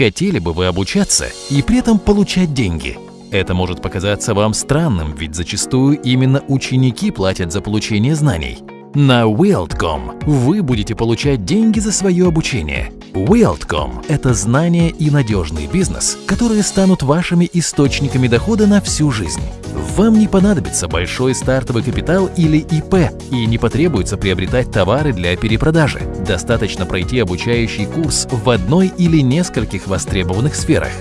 Хотели бы вы обучаться и при этом получать деньги? Это может показаться вам странным, ведь зачастую именно ученики платят за получение знаний. На Wildcom вы будете получать деньги за свое обучение. Wildcom – это знания и надежный бизнес, которые станут вашими источниками дохода на всю жизнь. Вам не понадобится большой стартовый капитал или ИП и не потребуется приобретать товары для перепродажи. Достаточно пройти обучающий курс в одной или нескольких востребованных сферах.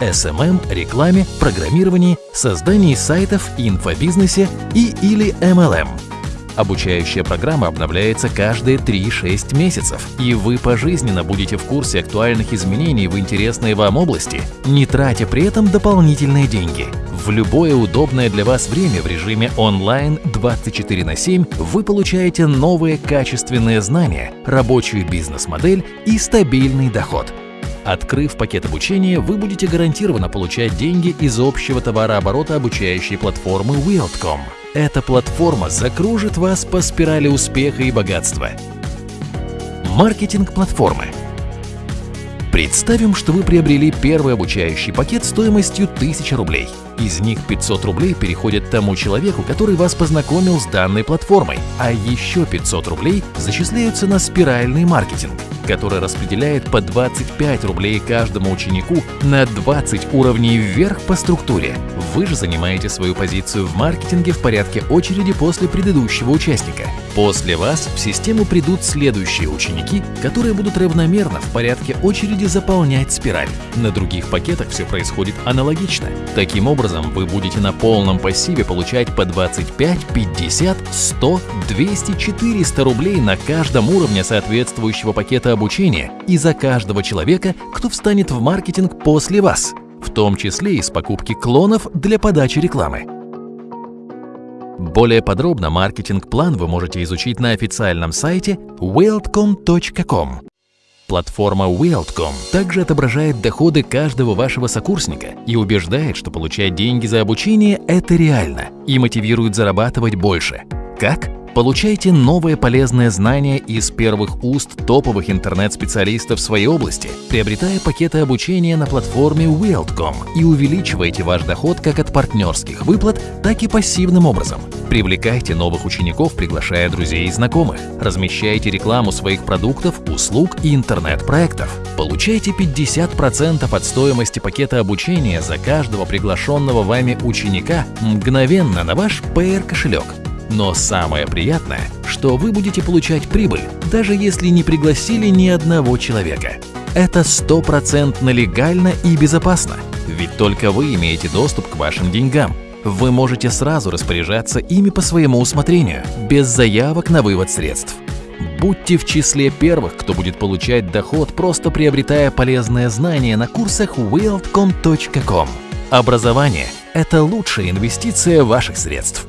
SMM, рекламе, программировании, создании сайтов, инфобизнесе и или MLM – Обучающая программа обновляется каждые 3-6 месяцев, и вы пожизненно будете в курсе актуальных изменений в интересной вам области, не тратя при этом дополнительные деньги. В любое удобное для вас время в режиме онлайн 24 на 7 вы получаете новые качественные знания, рабочую бизнес-модель и стабильный доход. Открыв пакет обучения, вы будете гарантированно получать деньги из общего товарооборота обучающей платформы Wildcom. Эта платформа закружит вас по спирали успеха и богатства. Маркетинг платформы. Представим, что вы приобрели первый обучающий пакет стоимостью 1000 рублей. Из них 500 рублей переходят тому человеку, который вас познакомил с данной платформой, а еще 500 рублей зачисляются на спиральный маркетинг – который распределяет по 25 рублей каждому ученику на 20 уровней вверх по структуре. Вы же занимаете свою позицию в маркетинге в порядке очереди после предыдущего участника. После вас в систему придут следующие ученики, которые будут равномерно в порядке очереди заполнять спираль. На других пакетах все происходит аналогично. Таким образом, вы будете на полном пассиве получать по 25, 50, 100, 200, 400 рублей на каждом уровне соответствующего пакета обучения и за каждого человека, кто встанет в маркетинг после вас, в том числе из покупки клонов для подачи рекламы. Более подробно маркетинг-план вы можете изучить на официальном сайте wildcom.com. Платформа Wildcom также отображает доходы каждого вашего сокурсника и убеждает, что получать деньги за обучение – это реально и мотивирует зарабатывать больше. Как? Получайте новые полезные знания из первых уст топовых интернет-специалистов своей области, приобретая пакеты обучения на платформе Wildcom и увеличивайте ваш доход как от партнерских выплат, так и пассивным образом. Привлекайте новых учеников, приглашая друзей и знакомых. Размещайте рекламу своих продуктов, услуг и интернет-проектов. Получайте 50% от стоимости пакета обучения за каждого приглашенного вами ученика мгновенно на ваш PR-кошелек – но самое приятное, что вы будете получать прибыль, даже если не пригласили ни одного человека. Это стопроцентно легально и безопасно, ведь только вы имеете доступ к вашим деньгам. Вы можете сразу распоряжаться ими по своему усмотрению, без заявок на вывод средств. Будьте в числе первых, кто будет получать доход, просто приобретая полезные знания на курсах wildcom.com. Образование – это лучшая инвестиция ваших средств.